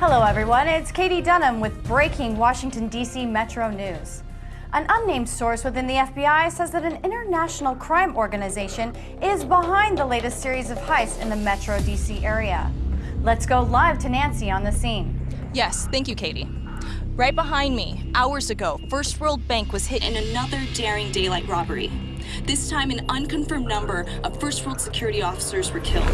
Hello, everyone. It's Katie Dunham with breaking Washington, D.C. Metro News. An unnamed source within the FBI says that an international crime organization is behind the latest series of heists in the Metro D.C. area. Let's go live to Nancy on the scene. Yes, thank you, Katie. Right behind me, hours ago, First World Bank was hit in another daring daylight robbery. This time, an unconfirmed number of First World security officers were killed.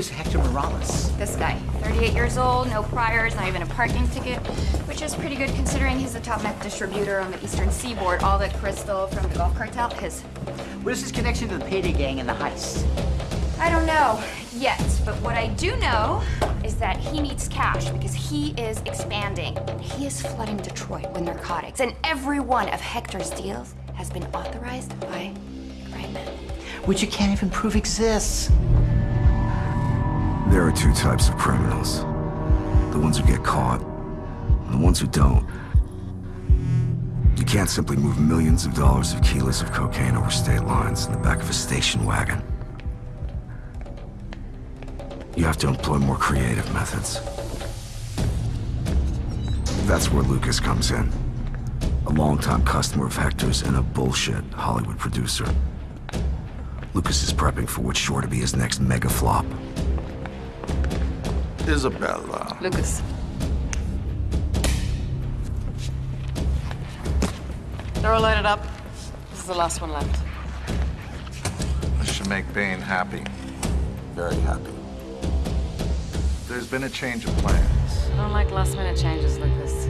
Is Hector Morales? This guy, 38 years old, no priors, not even a parking ticket, which is pretty good considering he's the top meth distributor on the eastern seaboard. All the crystal from the Gulf cartel, his. What is his connection to the payday gang and the heist? I don't know yet, but what I do know is that he needs cash because he is expanding. He is flooding Detroit with narcotics, and every one of Hector's deals has been authorized by CrimeNet. Which you can't even prove exists. There are two types of criminals. The ones who get caught, and the ones who don't. You can't simply move millions of dollars of kilos of cocaine over state lines in the back of a station wagon. You have to employ more creative methods. That's where Lucas comes in. A longtime customer of Hector's and a bullshit Hollywood producer. Lucas is prepping for what's sure to be his next mega flop. Isabella. Lucas. They're all loaded up. This is the last one left. This should make Bain happy. Very happy. There's been a change of plans. I don't like last minute changes, Lucas.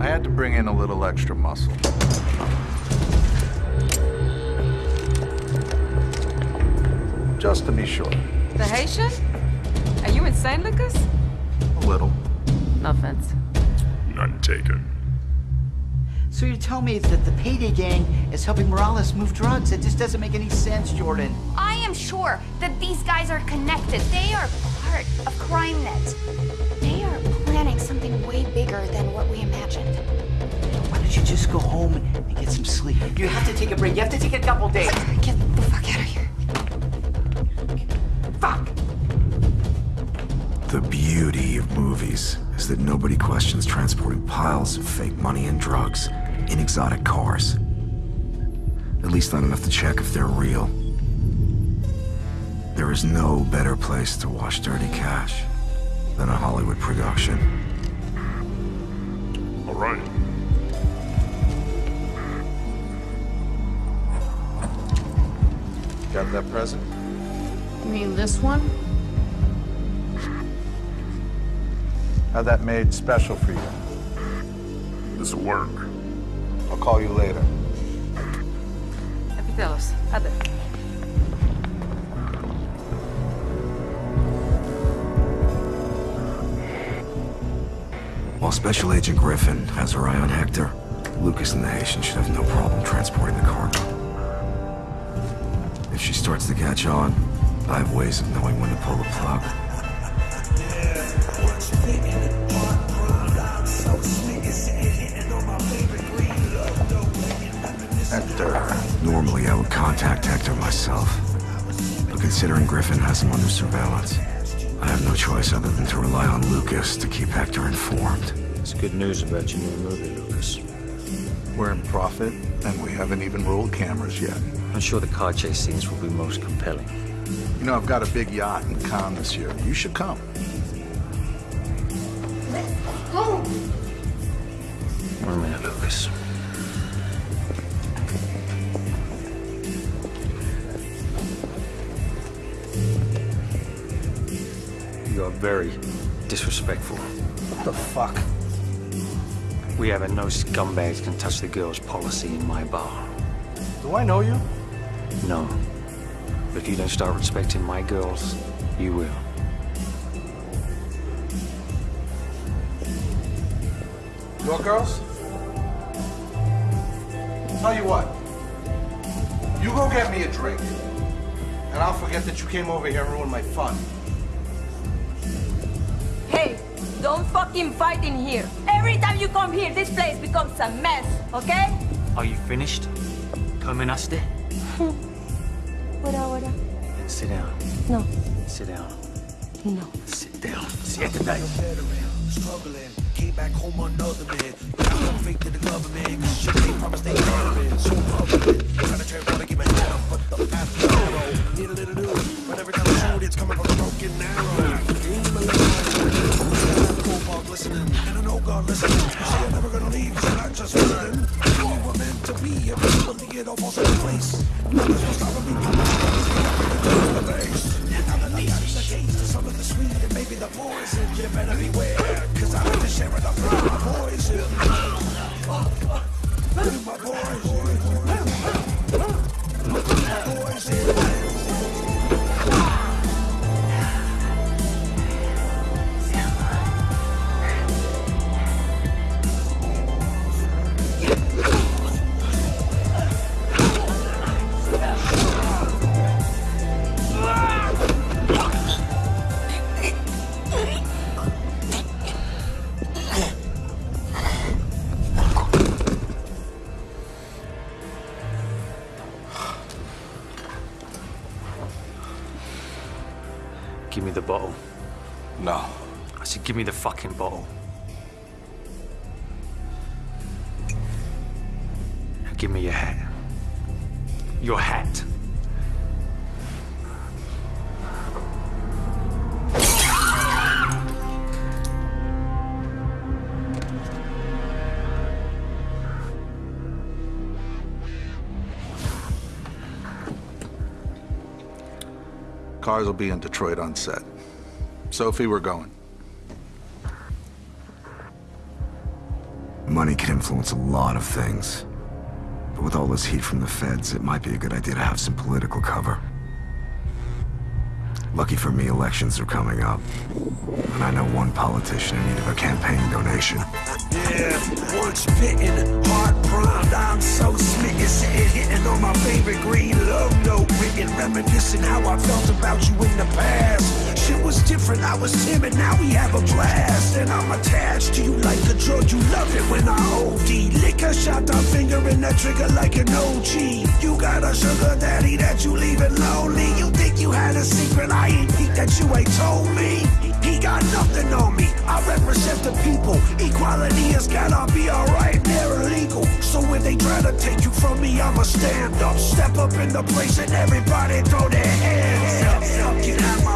I had to bring in a little extra muscle. Just to be sure. The Haitian? Are you insane, Lucas? A little. No offense. None taken. So you tell me that the payday gang is helping Morales move drugs? It just doesn't make any sense, Jordan. I am sure that these guys are connected. They are part of crime CrimeNet. They are planning something way bigger than what we imagined. Why don't you just go home and get some sleep? You have to take a break. You have to take a couple days. Get the fuck out of here. Fuck! The beauty of movies is that nobody questions transporting piles of fake money and drugs in exotic cars. At least not enough to check if they're real. There is no better place to wash dirty cash than a Hollywood production. All right. Got that present? You mean this one? Had that made special for you. This'll work. I'll call you later. Epitelos. Hadi. While Special Agent Griffin has her eye on Hector, Lucas and the Haitian should have no problem transporting the cargo. If she starts to catch on, I have ways of knowing when to pull the plug. Hector. Normally, I would contact Hector myself. But considering Griffin has him under surveillance, I have no choice other than to rely on Lucas to keep Hector informed. It's good news about your new movie, Lucas. We're in profit, and we haven't even rolled cameras yet. I'm sure the car chase scenes will be most compelling. You know, I've got a big yacht in Cannes this year. You should come. One minute, Lucas. You are very disrespectful. What the fuck? We have a no scumbags can touch the girls policy in my bar. Do I know you? No. But if you don't start respecting my girls, you will. Your girls? Tell you what. You go get me a drink. And I'll forget that you came over here and ruined my fun. Hey, don't fucking fight in here. Every time you come here, this place becomes a mess, okay? Are you finished? Terminaste? Wara, wara. Then sit down. No, Sit down. no. Sit down. Siéntate. struggling. Back home another man. Got no faith in the government. Cause shit they promised they government. So public. Trying to turn wanna get my head up, but the path is narrow. Need a little news, but every time I shoot, it's coming from a broken arrow. Dream a little Cobalt listening, and I know God listening. You say I'm never gonna leave, so not just listening. We were meant to be, and we believe it falls into place. Nothing's gonna stop me. The base. Now that maybe the poison, you better beware. Cause I'm in the share of the poison. Give me the bottle. No. I said, give me the fucking bottle. Give me your hat. Your hat. Cars will be in Detroit on set. Sophie, we're going. Money can influence a lot of things. But with all this heat from the feds, it might be a good idea to have some political cover. Lucky for me, elections are coming up. And I know one politician in need of a campaign donation. Yeah, once bitten, heart primed, I'm so smitten, sitting hitting on my favorite green love note, written, reminiscing how I felt about you in the past. Shit was different, I was timid, now we have a blast, and I'm attached to you like a drug. You love it when I OD, liquor shot the finger in the trigger like an OG. You got a sugar daddy that you leaving lonely. You think you that you ain't told me? He got nothing on me. I represent the people. Equality is cannot be alright, they're illegal. So when they try to take you from me, I'ma stand up. Step up in the place and everybody throw their hands up. Get out